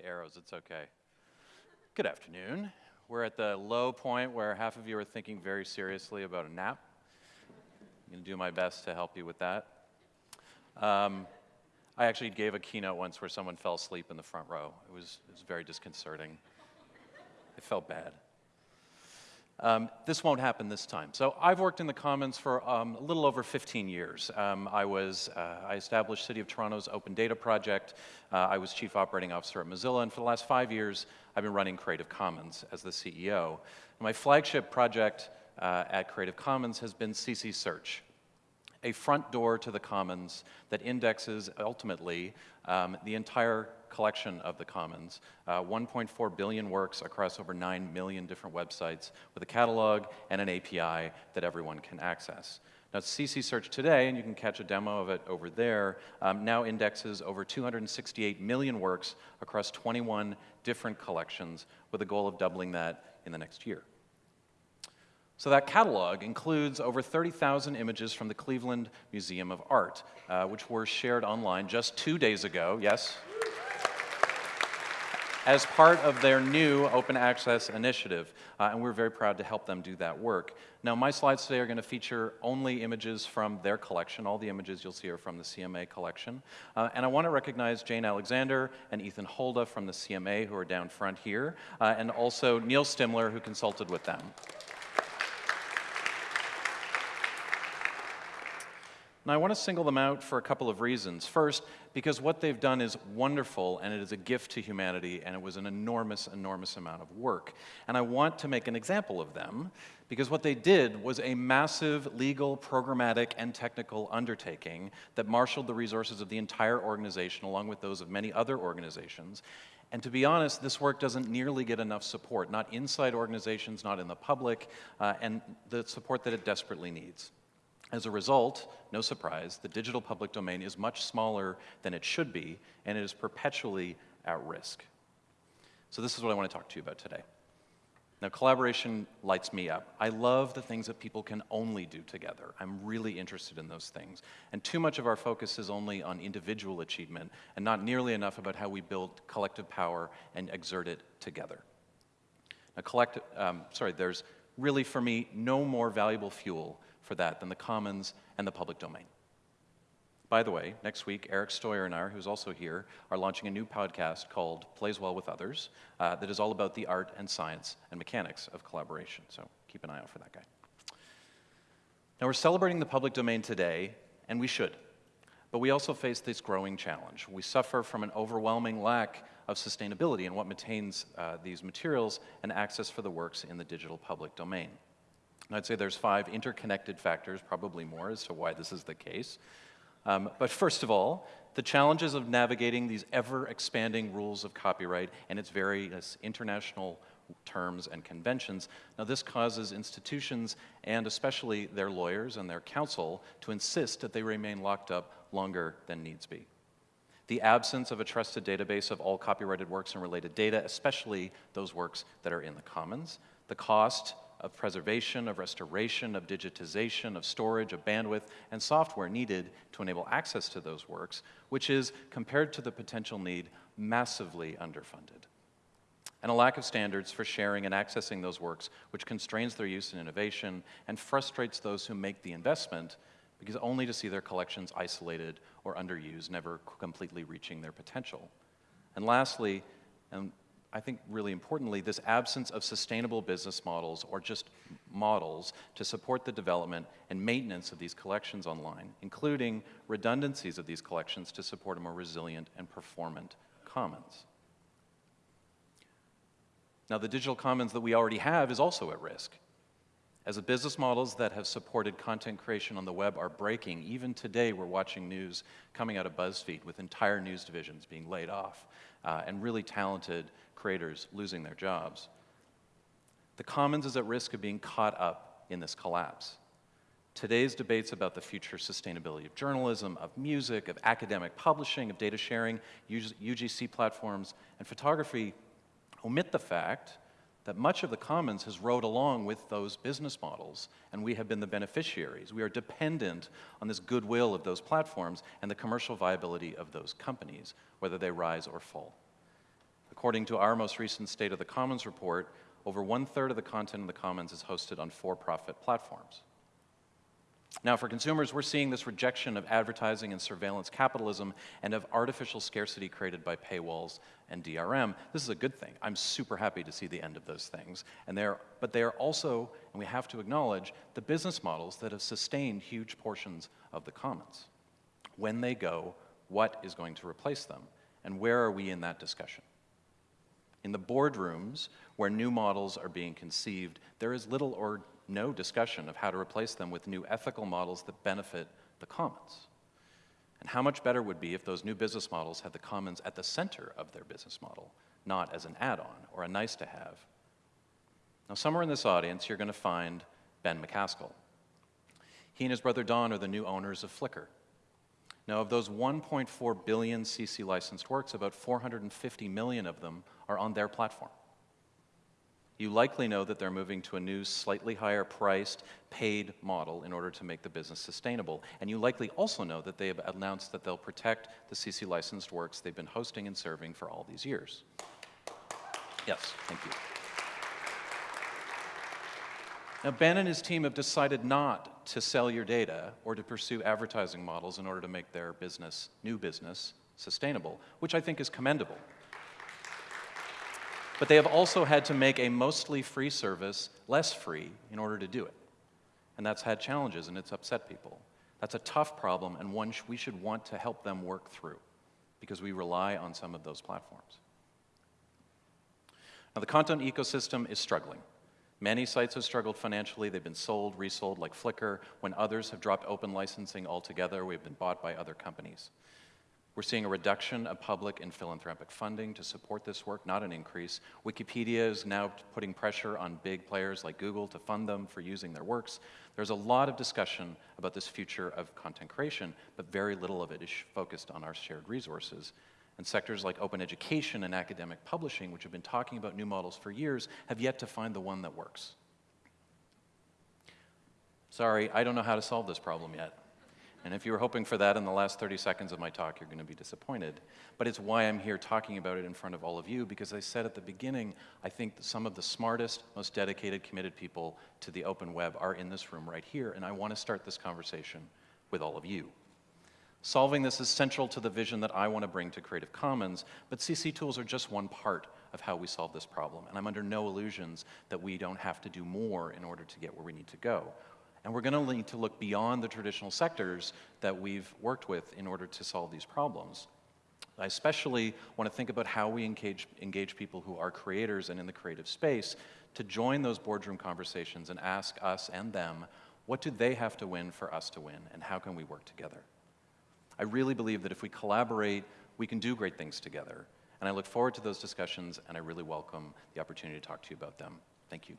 the arrows, it's okay. Good afternoon. We're at the low point where half of you are thinking very seriously about a nap. I'm going to do my best to help you with that. Um, I actually gave a keynote once where someone fell asleep in the front row. It was, it was very disconcerting. It felt bad. Um, this won't happen this time. So I've worked in the Commons for um, a little over 15 years. Um, I was, uh, I established City of Toronto's Open Data Project. Uh, I was Chief Operating Officer at Mozilla, and for the last five years, I've been running Creative Commons as the CEO. My flagship project uh, at Creative Commons has been CC Search a front door to the commons that indexes ultimately um, the entire collection of the commons, uh, 1.4 billion works across over 9 million different websites with a catalog and an API that everyone can access. Now, CC Search today, and you can catch a demo of it over there, um, now indexes over 268 million works across 21 different collections with a goal of doubling that in the next year. So that catalog includes over 30,000 images from the Cleveland Museum of Art, uh, which were shared online just two days ago, yes? As part of their new open access initiative, uh, and we're very proud to help them do that work. Now, my slides today are going to feature only images from their collection. All the images you'll see are from the CMA collection. Uh, and I want to recognize Jane Alexander and Ethan Holda from the CMA, who are down front here, uh, and also Neal Stimler, who consulted with them. And I want to single them out for a couple of reasons. First, because what they've done is wonderful and it is a gift to humanity and it was an enormous, enormous amount of work. And I want to make an example of them because what they did was a massive legal, programmatic, and technical undertaking that marshaled the resources of the entire organization along with those of many other organizations. And to be honest, this work doesn't nearly get enough support, not inside organizations, not in the public, uh, and the support that it desperately needs. As a result, no surprise, the digital public domain is much smaller than it should be, and it is perpetually at risk. So this is what I want to talk to you about today. Now, collaboration lights me up. I love the things that people can only do together. I'm really interested in those things. And too much of our focus is only on individual achievement and not nearly enough about how we build collective power and exert it together. Now, collect, um, sorry, there's really, for me, no more valuable fuel for that than the commons and the public domain. By the way, next week, Eric Steuer and I, who's also here, are launching a new podcast called Plays Well with Others uh, that is all about the art and science and mechanics of collaboration. So keep an eye out for that guy. Now, we're celebrating the public domain today, and we should. But we also face this growing challenge. We suffer from an overwhelming lack of sustainability in what maintains uh, these materials and access for the works in the digital public domain. I'd say there's five interconnected factors, probably more, as to why this is the case. Um, but first of all, the challenges of navigating these ever-expanding rules of copyright and its various international terms and conventions. Now this causes institutions and especially their lawyers and their counsel to insist that they remain locked up longer than needs be. The absence of a trusted database of all copyrighted works and related data, especially those works that are in the commons. The cost of preservation, of restoration, of digitization, of storage, of bandwidth, and software needed to enable access to those works, which is, compared to the potential need, massively underfunded. And a lack of standards for sharing and accessing those works, which constrains their use and innovation and frustrates those who make the investment because only to see their collections isolated or underused, never completely reaching their potential. And lastly, and I think really importantly, this absence of sustainable business models or just models to support the development and maintenance of these collections online, including redundancies of these collections to support a more resilient and performant commons. Now, the digital commons that we already have is also at risk. As the business models that have supported content creation on the web are breaking, even today we're watching news coming out of BuzzFeed with entire news divisions being laid off uh, and really talented creators losing their jobs. The commons is at risk of being caught up in this collapse. Today's debates about the future sustainability of journalism, of music, of academic publishing, of data sharing, UGC platforms, and photography omit the fact that much of the commons has rode along with those business models, and we have been the beneficiaries. We are dependent on this goodwill of those platforms and the commercial viability of those companies, whether they rise or fall According to our most recent State of the Commons report, over one third of the content in the Commons is hosted on for profit platforms. Now, for consumers, we're seeing this rejection of advertising and surveillance capitalism and of artificial scarcity created by paywalls and DRM. This is a good thing. I'm super happy to see the end of those things. And they're, but they are also, and we have to acknowledge, the business models that have sustained huge portions of the commons. When they go, what is going to replace them? And where are we in that discussion? In the boardrooms where new models are being conceived, there is little or no discussion of how to replace them with new ethical models that benefit the commons. And how much better would be if those new business models had the commons at the center of their business model, not as an add-on or a nice to have. Now, somewhere in this audience, you're going to find Ben MacAskill. He and his brother Don are the new owners of Flickr. Now, of those 1.4 billion CC licensed works, about 450 million of them are on their platform you likely know that they're moving to a new, slightly higher priced, paid model in order to make the business sustainable. And you likely also know that they have announced that they'll protect the CC licensed works they've been hosting and serving for all these years. Yes, thank you. Now, Ben and his team have decided not to sell your data or to pursue advertising models in order to make their business, new business, sustainable, which I think is commendable. But they have also had to make a mostly free service less free in order to do it. And that's had challenges and it's upset people. That's a tough problem and one we should want to help them work through because we rely on some of those platforms. Now, the content ecosystem is struggling. Many sites have struggled financially. They've been sold, resold like Flickr. When others have dropped open licensing altogether, we've been bought by other companies. We're seeing a reduction of public and philanthropic funding to support this work, not an increase. Wikipedia is now putting pressure on big players like Google to fund them for using their works. There's a lot of discussion about this future of content creation, but very little of it is focused on our shared resources. And sectors like open education and academic publishing, which have been talking about new models for years, have yet to find the one that works. Sorry, I don't know how to solve this problem yet. And if you were hoping for that in the last 30 seconds of my talk, you're going to be disappointed. But it's why I'm here talking about it in front of all of you, because I said at the beginning, I think some of the smartest, most dedicated, committed people to the open web are in this room right here, and I want to start this conversation with all of you. Solving this is central to the vision that I want to bring to Creative Commons, but CC tools are just one part of how we solve this problem, and I'm under no illusions that we don't have to do more in order to get where we need to go. And we're going to need to look beyond the traditional sectors that we've worked with in order to solve these problems. I especially want to think about how we engage, engage people who are creators and in the creative space to join those boardroom conversations and ask us and them, what do they have to win for us to win, and how can we work together? I really believe that if we collaborate, we can do great things together. And I look forward to those discussions, and I really welcome the opportunity to talk to you about them. Thank you.